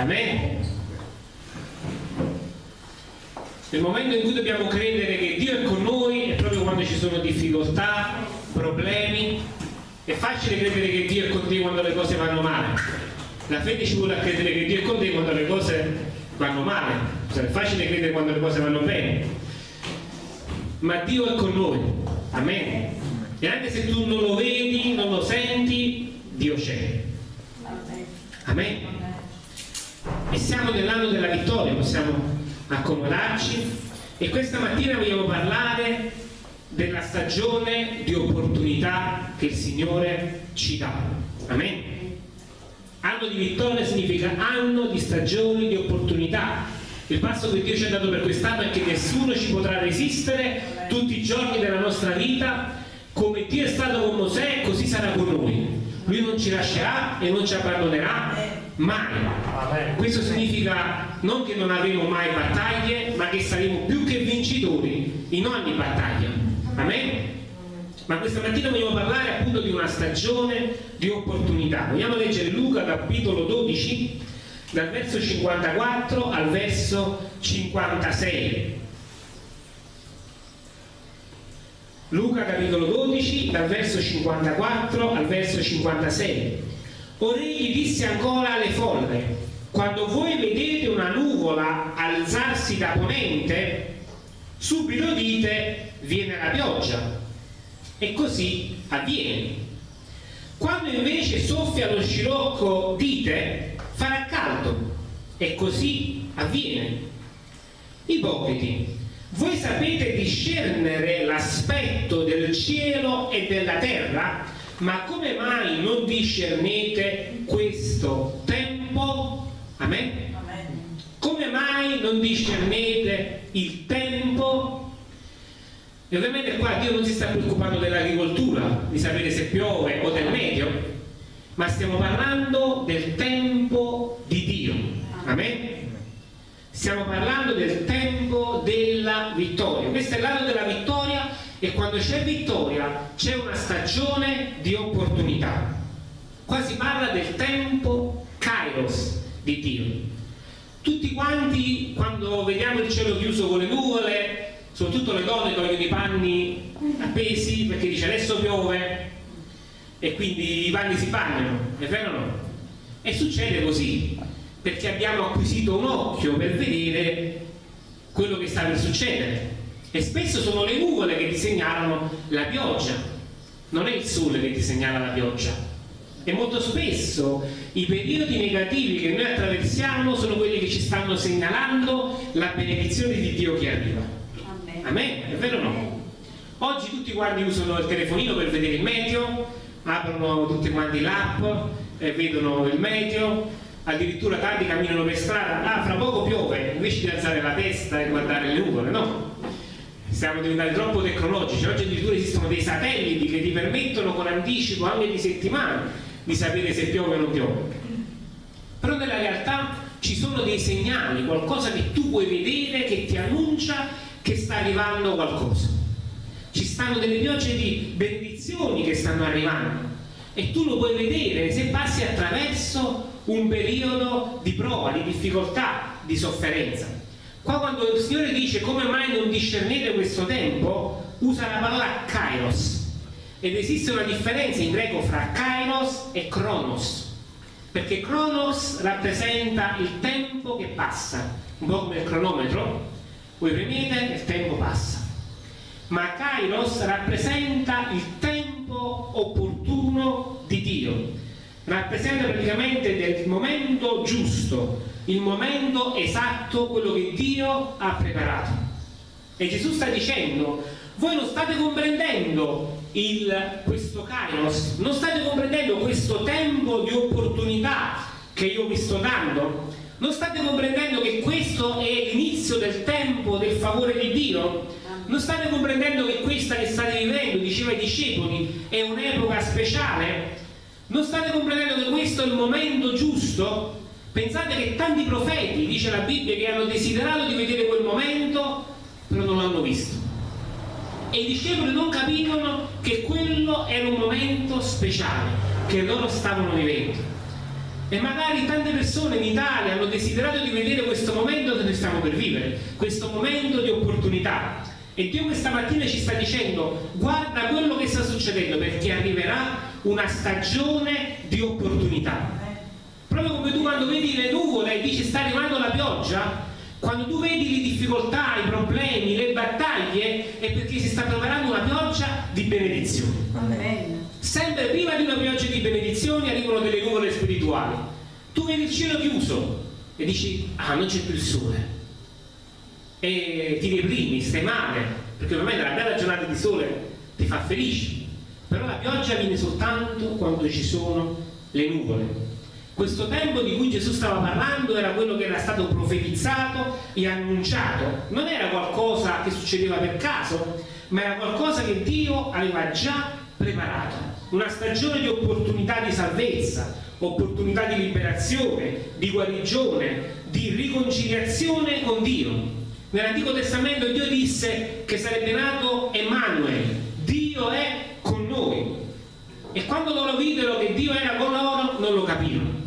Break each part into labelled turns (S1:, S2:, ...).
S1: Amen. Nel momento in cui dobbiamo credere che Dio è con noi è proprio quando ci sono difficoltà, problemi. È facile credere che Dio è con te quando le cose vanno male. La fede ci vuole a credere che Dio è con te quando le cose vanno male. Cioè, è facile credere quando le cose vanno bene. Ma Dio è con noi. Amen. E anche se tu non lo vedi, non lo senti, Dio c'è. Amen. E siamo nell'anno della vittoria, possiamo accomodarci e questa mattina vogliamo parlare della stagione di opportunità che il Signore ci dà. Amen. Anno di vittoria significa anno di stagioni di opportunità. Il passo che Dio ci ha dato per quest'anno è che nessuno ci potrà resistere tutti i giorni della nostra vita. Come Dio è stato con Mosè, così sarà con noi. Lui non ci lascerà e non ci abbandonerà mai. Questo significa non che non avremo mai battaglie, ma che saremo più che vincitori in ogni battaglia. Amen? Ma questa mattina vogliamo parlare appunto di una stagione di opportunità. Vogliamo leggere Luca capitolo 12 dal verso 54 al verso 56. Luca capitolo 12 dal verso 54 al verso 56. Ora egli disse ancora alle folle, quando voi vedete una nuvola alzarsi da ponente, subito dite viene la pioggia. E così avviene. Quando invece soffia lo scirocco dite farà caldo. E così avviene. Ipocriti, voi sapete discernere l'aspetto del cielo e della terra? Ma come mai non discernete questo tempo? Amen? Come mai non discernete il tempo? E ovviamente qua Dio non si sta preoccupando dell'agricoltura, di sapere se piove o del meteo, ma stiamo parlando del tempo di Dio. Amen? Stiamo parlando del tempo della vittoria. Questo è l'anno della vittoria e quando c'è vittoria c'è una stagione di opportunità. Qua si parla del tempo kairos di Dio. Tutti quanti quando vediamo il cielo chiuso con le nuvole, soprattutto le donne togliono i panni appesi perché dice adesso piove e quindi i panni si bagnano, è vero o no? E succede così, perché abbiamo acquisito un occhio per vedere quello che sta per succedere e spesso sono le nuvole che ti segnalano la pioggia. Non è il sole che ti segnala la pioggia. E molto spesso i periodi negativi che noi attraversiamo sono quelli che ci stanno segnalando la benedizione di Dio che arriva. Amen, è vero o no? oggi tutti quanti usano il telefonino per vedere il meteo aprono tutti quanti l'app e vedono il meteo addirittura tanti camminano per strada, ah fra poco piove, invece di alzare la testa e guardare le nuvole, no? Siamo diventati troppo tecnologici, oggi addirittura esistono dei satelliti che ti permettono con anticipo anche di settimane di sapere se piove o non piove. Però nella realtà ci sono dei segnali, qualcosa che tu puoi vedere che ti annuncia che sta arrivando qualcosa. Ci stanno delle piogge di benedizioni che stanno arrivando e tu lo puoi vedere se passi attraverso un periodo di prova, di difficoltà, di sofferenza. Qua quando il Signore dice come mai non discernete questo tempo, usa la parola kairos. Ed esiste una differenza in greco fra kairos e kronos. Perché kronos rappresenta il tempo che passa. Un po' come il cronometro. Voi premete e il tempo passa. Ma kairos rappresenta il tempo opportuno di Dio rappresenta praticamente del momento giusto, il momento esatto, quello che Dio ha preparato. E Gesù sta dicendo, voi non state comprendendo il, questo kairos, non state comprendendo questo tempo di opportunità che io vi sto dando, non state comprendendo che questo è l'inizio del tempo del favore di Dio? Non state comprendendo che questa che state vivendo, diceva ai discepoli, è un'epoca speciale? Non state comprendendo che questo è il momento giusto? Pensate che tanti profeti, dice la Bibbia, che hanno desiderato di vedere quel momento, però non l'hanno visto. E i discepoli non capivano che quello era un momento speciale, che loro stavano vivendo. E magari tante persone in Italia hanno desiderato di vedere questo momento che noi stiamo per vivere, questo momento di opportunità. E Dio questa mattina ci sta dicendo guarda quello che sta succedendo perché arriverà una stagione di opportunità. Proprio come tu quando vedi le nuvole e dici sta arrivando la pioggia, quando tu vedi le difficoltà, i problemi, le battaglie, è perché si sta preparando una pioggia di benedizione. Amen sempre prima di una pioggia di benedizioni arrivano delle nuvole spirituali. Tu vedi il cielo chiuso e dici, ah, non c'è più il sole. E ti deprimi, stai male, perché ormai una bella giornata di sole ti fa felice. Però la pioggia viene soltanto quando ci sono le nuvole. Questo tempo di cui Gesù stava parlando era quello che era stato profetizzato e annunciato. Non era qualcosa che succedeva per caso, ma era qualcosa che Dio aveva già preparato, una stagione di opportunità di salvezza, opportunità di liberazione, di guarigione, di riconciliazione con Dio. Nell'Antico Testamento Dio disse che sarebbe nato Emanuele, Dio è noi. E quando loro videro che Dio era con loro, non lo capirono.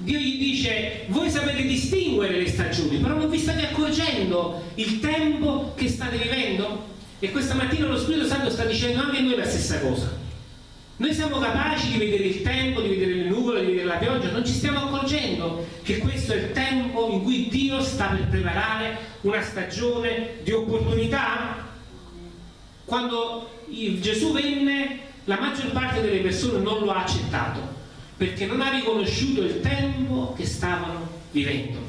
S1: Dio gli dice, voi sapete distinguere le stagioni, però non vi state accorgendo il tempo che state vivendo? E questa mattina lo Spirito Santo sta dicendo anche a noi la stessa cosa. Noi siamo capaci di vedere il tempo, di vedere le nuvole, di vedere la pioggia, non ci stiamo accorgendo che questo è il tempo in cui Dio sta per preparare una stagione di opportunità? Quando Gesù venne, la maggior parte delle persone non lo ha accettato, perché non ha riconosciuto il tempo che stavano vivendo.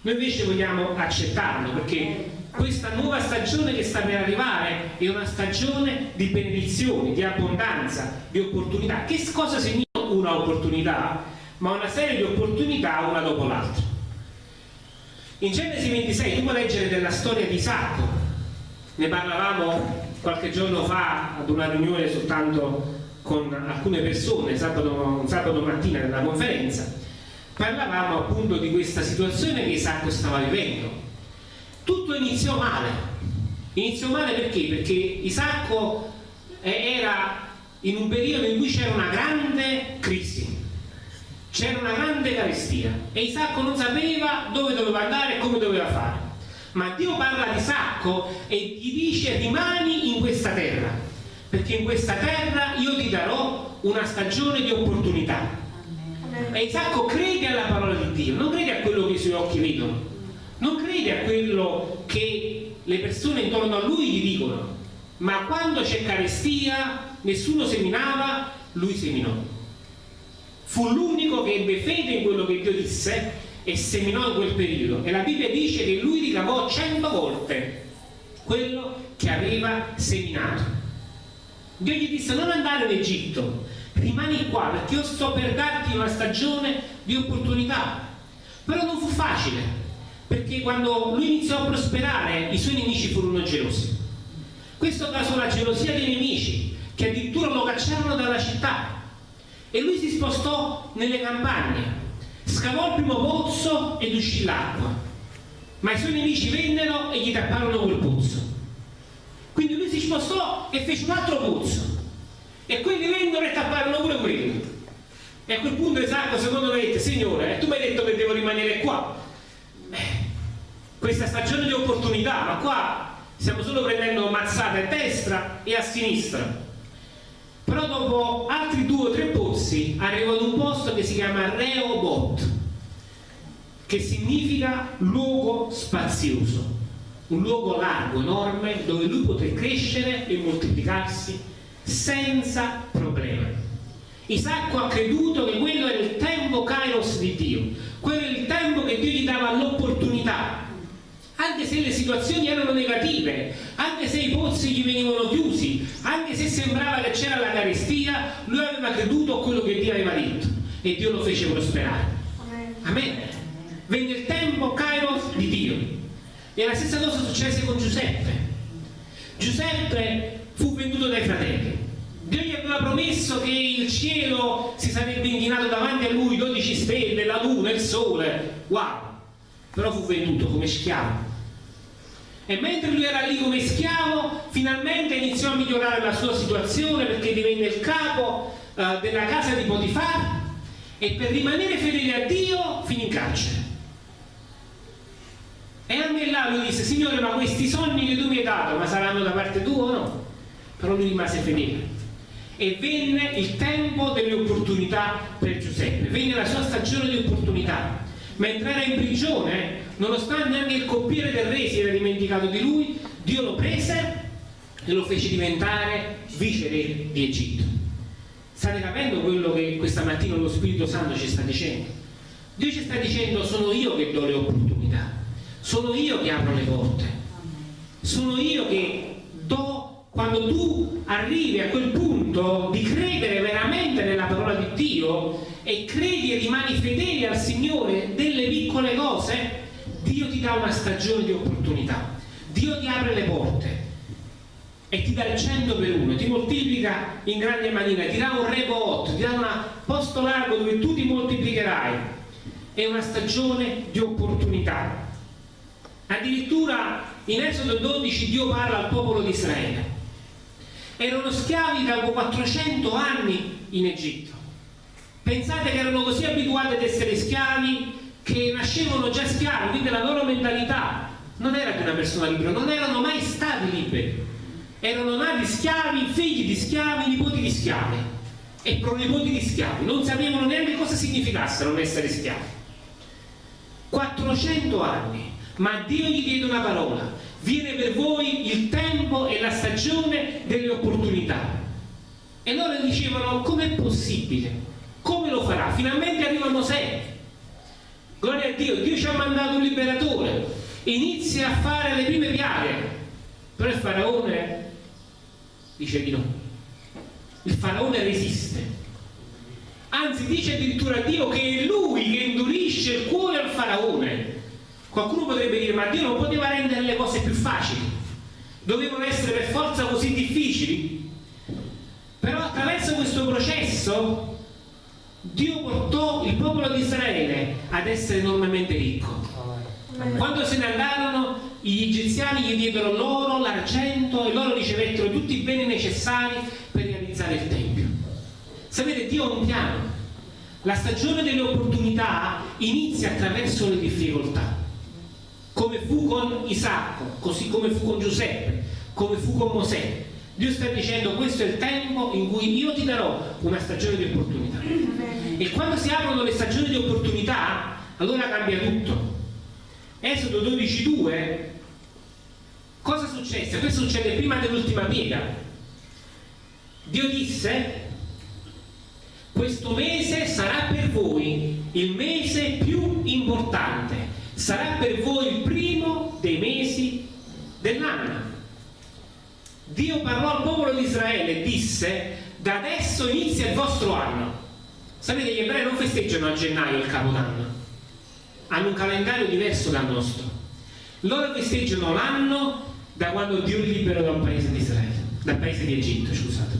S1: Noi invece vogliamo accettarlo, perché questa nuova stagione che sta per arrivare è una stagione di benedizioni, di abbondanza, di opportunità. Che cosa significa una opportunità? Ma una serie di opportunità una dopo l'altra. In Genesi 26 tu puoi leggere della storia di Isacco, ne parlavamo qualche giorno fa ad una riunione soltanto con alcune persone, sabato, sabato mattina nella conferenza, parlavamo appunto di questa situazione che Isacco stava vivendo tutto iniziò male. Iniziò male perché? Perché Isacco era in un periodo in cui c'era una grande crisi, c'era una grande carestia e Isacco non sapeva dove doveva andare e come doveva fare. Ma Dio parla di Isacco e gli dice rimani in questa terra, perché in questa terra io ti darò una stagione di opportunità. E Isacco crede alla parola di Dio, non crede a quello che i suoi occhi vedono, non crede a quello che le persone intorno a lui gli dicono, ma quando c'è carestia, nessuno seminava, lui seminò. Fu l'unico che ebbe fede in quello che Dio disse e seminò in quel periodo. E la Bibbia dice che lui ricavò cento volte quello che aveva seminato. Dio gli disse non andare in Egitto, rimani qua perché io sto per darti una stagione di opportunità. Però non fu facile, perché quando lui iniziò a prosperare i suoi nemici furono gelosi. Questo causò la gelosia dei nemici che addirittura lo cacciarono dalla città e lui si spostò nelle campagne, scavò il primo pozzo ed uscì l'acqua, ma i suoi nemici vennero e gli tapparono quel pozzo. Quindi lui si spostò e fece un altro pozzo e quelli vennero e tapparono pure quello. E a quel punto Esacco secondo me dette, Signore, tu mi hai detto che devo rimanere qua, questa stagione di opportunità, ma qua stiamo solo prendendo mazzate a destra e a sinistra. Però dopo altri due o tre pozzi arrivo ad un posto che si chiama Reobot, che significa luogo spazioso, un luogo largo, enorme, dove lui poté crescere e moltiplicarsi senza problemi. Isacco ha creduto che quello era il tempo kairos di Dio, quello era il tempo che Dio gli dava l'opportunità anche se le situazioni erano negative, anche se i pozzi gli venivano chiusi, anche se sembrava che c'era la carestia, lui aveva creduto a quello che Dio aveva detto e Dio lo fece prosperare. Amen. Venne il tempo Kairos di Dio. E la stessa cosa successe con Giuseppe. Giuseppe fu venduto dai fratelli. Dio gli aveva promesso che il cielo si sarebbe inchinato davanti a lui, 12 stelle, la luna, il sole. Wow! Però fu venduto come schiavo e mentre lui era lì come schiavo finalmente iniziò a migliorare la sua situazione perché divenne il capo uh, della casa di Potifar e per rimanere fedele a Dio finì in carcere. E anche là lui disse, Signore, ma questi sogni che tu mi hai dato, ma saranno da parte tua o no? Però lui rimase fedele. E venne il tempo delle opportunità per Giuseppe, venne la sua stagione di opportunità. Mentre era in prigione, nonostante anche il coppiere del re si era dimenticato di lui, Dio lo prese e lo fece diventare vice re di Egitto. State capendo quello che questa mattina lo Spirito Santo ci sta dicendo? Dio ci sta dicendo sono io che do le opportunità, sono io che apro le porte, sono io che quando tu arrivi a quel punto di credere veramente nella parola di Dio e credi e rimani fedele al Signore delle piccole cose, Dio ti dà una stagione di opportunità, Dio ti apre le porte e ti dà il 100 per uno, ti moltiplica in grande maniera, ti dà un rebot, ti dà un posto largo dove tu ti moltiplicherai. È una stagione di opportunità. Addirittura in Esodo 12 Dio parla al popolo di Israele. Erano schiavi da 400 anni in Egitto. Pensate che erano così abituati ad essere schiavi che nascevano già schiavi, quindi la loro mentalità non era di una persona libera, non erano mai stati liberi erano nati schiavi, figli di schiavi, nipoti di schiavi e pronipoti di schiavi, non sapevano neanche cosa significasse non essere schiavi. 400 anni, ma Dio gli diede una parola, viene per voi il tempo e la stagione delle opportunità. E loro dicevano, com'è possibile? Come lo farà? Finalmente arriva Mosè. Gloria a Dio, Dio ci ha mandato un liberatore, inizia a fare le prime piaghe. Però il faraone dice di no. Il faraone resiste. Anzi dice addirittura a Dio che è lui che indurisce il cuore al faraone. Qualcuno potrebbe dire ma Dio non poteva rendere le cose più facili. Dovevano essere per forza così difficili. Però attraverso questo processo Dio portò il popolo di Israele ad essere enormemente ricco. Quando se ne andarono gli egiziani gli diedero l'oro, l'argento e loro ricevettero tutti i beni necessari per realizzare il Tempio. Sapete, Dio ha un piano. La stagione delle opportunità inizia attraverso le difficoltà, come fu con Isacco, così come fu con Giuseppe, come fu con Mosè. Dio sta dicendo questo è il tempo in cui io ti darò una stagione di opportunità. E quando si aprono le stagioni di opportunità, allora cambia tutto. Esodo 12.2 Cosa successe? Questo succede prima dell'ultima piega. Dio disse, questo mese sarà per voi il mese più importante, sarà per voi il primo dei mesi dell'anno. Dio parlò al popolo di Israele e disse, da adesso inizia il vostro anno. Sapete, gli ebrei non festeggiano a gennaio il capodanno, hanno un calendario diverso dal nostro. Loro festeggiano l'anno da quando Dio li liberò dal paese di Israele, dal paese di Egitto, scusate.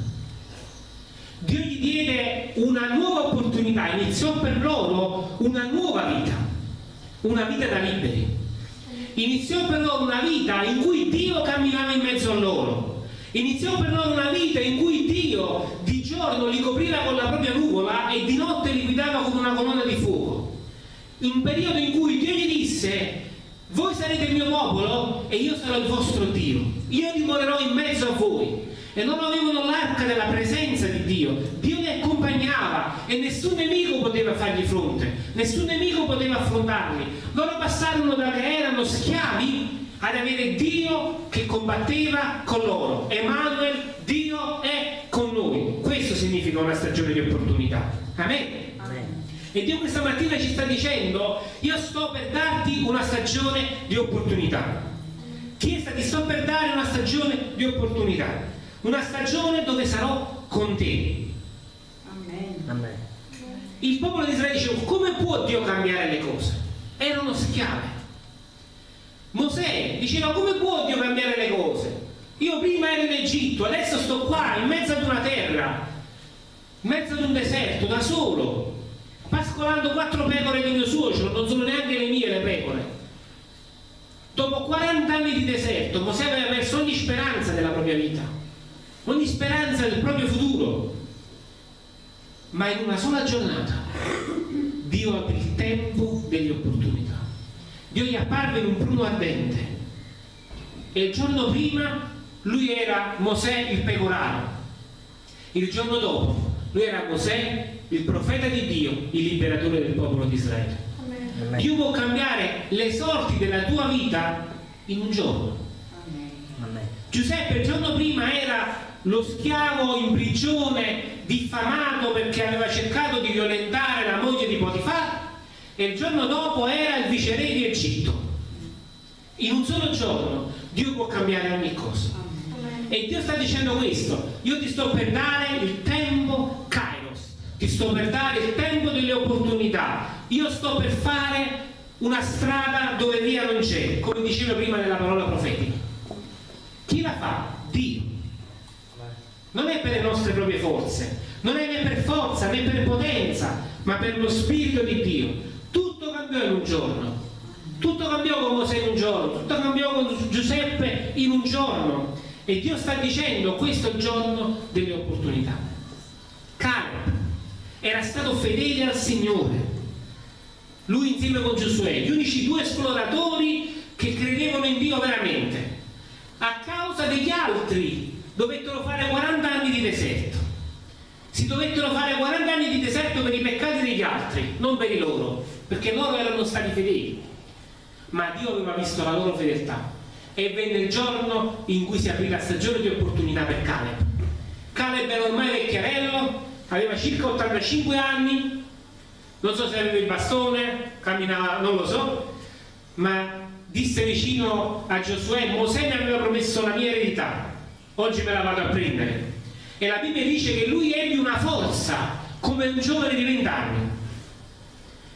S1: Dio gli diede una nuova opportunità, iniziò per loro una nuova vita, una vita da liberi. Iniziò per loro una vita in cui Dio camminava in mezzo a loro. Iniziò per loro una vita in cui Dio di giorno li copriva con la propria nuvola e di notte li guidava con una colonna di fuoco. In periodo in cui Dio gli disse voi sarete il mio popolo e io sarò il vostro Dio. Io dimorerò in mezzo a voi. E loro avevano l'arca della presenza di Dio. Dio li accompagnava e nessun nemico poteva fargli fronte, nessun nemico poteva affrontarli. Loro passarono da che erano schiavi ad avere Dio che combatteva con loro. Emanuel, Dio è con noi. Questo significa una stagione di opportunità. Amen. E Dio questa mattina ci sta dicendo, io sto per darti una stagione di opportunità. Chiesa, ti sto per dare una stagione di opportunità. Una stagione dove sarò con te. Amen. Amen. Il popolo di Israele diceva, come può Dio cambiare le cose? Erano schiave. Mosè diceva, come può Dio cambiare le cose? Io prima ero in Egitto, adesso sto qua, in mezzo ad una terra, in mezzo ad un deserto, da solo pascolando quattro pecore di mio suocero, non sono neanche le mie le pecore. Dopo 40 anni di deserto, Mosè aveva perso ogni speranza della propria vita, ogni speranza del proprio futuro. Ma in una sola giornata Dio aprì il tempo delle opportunità. Dio gli apparve in un pruno ardente e il giorno prima lui era Mosè il pecoraro. Il giorno dopo lui era Mosè il profeta di Dio, il liberatore del popolo di Israele. Amen. Dio può cambiare le sorti della tua vita in un giorno. Amen. Giuseppe il giorno prima era lo schiavo in prigione, diffamato perché aveva cercato di violentare la moglie di Potifar e il giorno dopo era il viceré di Egitto. In un solo giorno Dio può cambiare ogni cosa. E Dio sta dicendo questo, io ti sto per dare il tempo Kairos, ti sto per dare il tempo delle opportunità, io sto per fare una strada dove via non c'è, come dicevo prima nella parola profetica. Chi la fa? Non è per le nostre proprie forze, non è né per forza né per potenza, ma per lo Spirito di Dio. Tutto cambiò in un giorno. Tutto cambiò con Mosè in un giorno, tutto cambiò con Giuseppe in un giorno. E Dio sta dicendo questo è il giorno delle opportunità. Caleb era stato fedele al Signore. Lui insieme con Giosuè, gli unici due esploratori che credevano in Dio veramente. A causa degli altri dovettero fare 40 anni di deserto. Si dovettero fare 40 anni di deserto per i peccati degli altri, non per i loro, perché loro erano stati fedeli. Ma Dio aveva visto la loro fedeltà e venne il giorno in cui si aprì la stagione di opportunità per Caleb. Caleb era ormai vecchiarello, aveva circa 85 anni, non so se aveva il bastone, camminava, non lo so, ma disse vicino a Giosuè, Mosè mi aveva promesso la mia eredità, oggi me la vado a prendere. E la Bibbia dice che lui ebbe una forza come un giovane di vent'anni.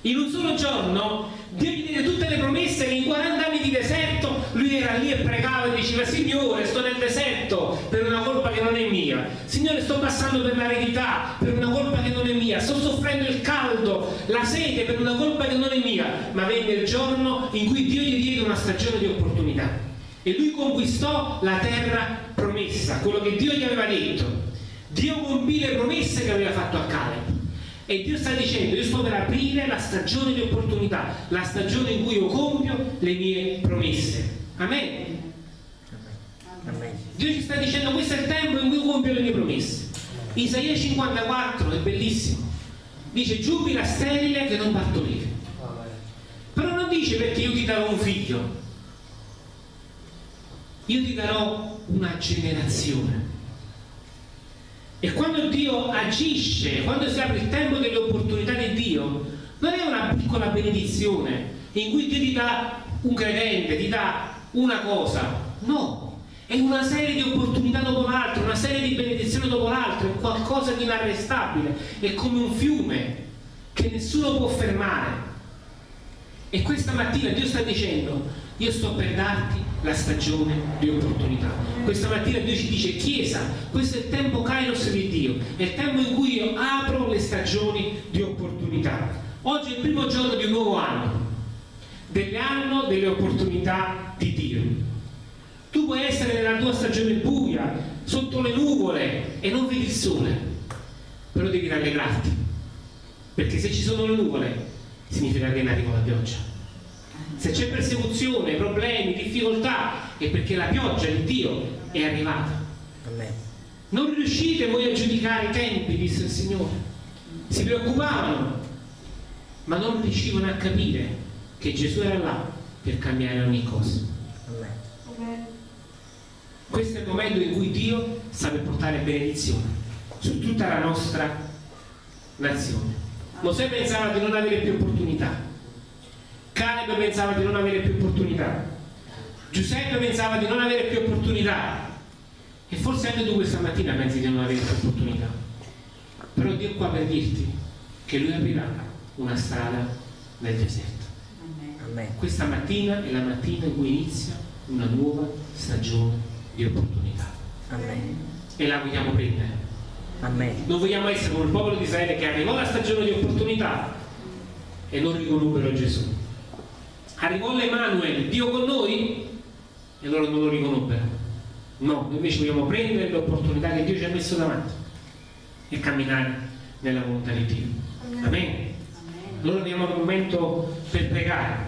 S1: In un solo giorno Dio gli diede tutte le promesse che in 40 anni di deserto lui era lì e pregava e diceva Signore sto nel deserto per una colpa che non è mia Signore sto passando per l'aridità per una colpa che non è mia sto soffrendo il caldo, la sete per una colpa che non è mia ma venne il giorno in cui Dio gli diede una stagione di opportunità e lui conquistò la terra promessa quello che Dio gli aveva detto Dio compì le promesse che aveva fatto a Caleb e Dio sta dicendo, io sto per aprire la stagione di opportunità, la stagione in cui io compio le mie promesse. Amen. Amen. Dio ci sta dicendo, questo è il tempo in cui io compio le mie promesse. Isaia 54 è bellissimo. Dice, giubila sterile che non partorire. Però non dice perché io ti darò un figlio. Io ti darò una generazione e quando Dio agisce, quando si apre il tempo delle opportunità di Dio, non è una piccola benedizione in cui Dio ti dà un credente, ti dà una cosa, no, è una serie di opportunità dopo l'altra, una serie di benedizioni dopo l'altra, è qualcosa di inarrestabile, è come un fiume che nessuno può fermare. E questa mattina Dio sta dicendo, io sto per darti la stagione di opportunità. Questa mattina Dio ci dice, Chiesa, questo è il tempo Kairos di Dio, è il tempo in cui io apro le stagioni di opportunità. Oggi è il primo giorno di un nuovo anno, dell'anno delle opportunità di Dio. Tu puoi essere nella tua stagione buia, sotto le nuvole e non vedi il sole, però devi rallegrarti, perché se ci sono le nuvole significa che in arrivo la pioggia se c'è persecuzione, problemi, difficoltà, è perché la pioggia di Dio è arrivata. Non riuscite voi a giudicare i tempi, disse il Signore. Si preoccupavano, ma non riuscivano a capire che Gesù era là per cambiare ogni cosa. Questo è il momento in cui Dio sa per portare benedizione su tutta la nostra nazione. Mosè pensava di non avere più opportunità, Caleb pensava di non avere più opportunità. Giuseppe pensava di non avere più opportunità. E forse anche tu questa mattina pensi di non avere più opportunità. Però Dio è qua per dirti che Lui aprirà una strada nel deserto. Amen. questa mattina è la mattina in cui inizia una nuova stagione di opportunità. Amen. e la vogliamo prendere. Amen. non vogliamo essere come il popolo di Israele che arrivò la stagione di opportunità e non riconobbero Gesù arrivò l'Emanuele, Dio con noi, e loro non lo riconobbero. No, noi invece vogliamo prendere l'opportunità che Dio ci ha messo davanti e camminare nella volontà di Dio. Amen. Allora abbiamo un momento per pregare.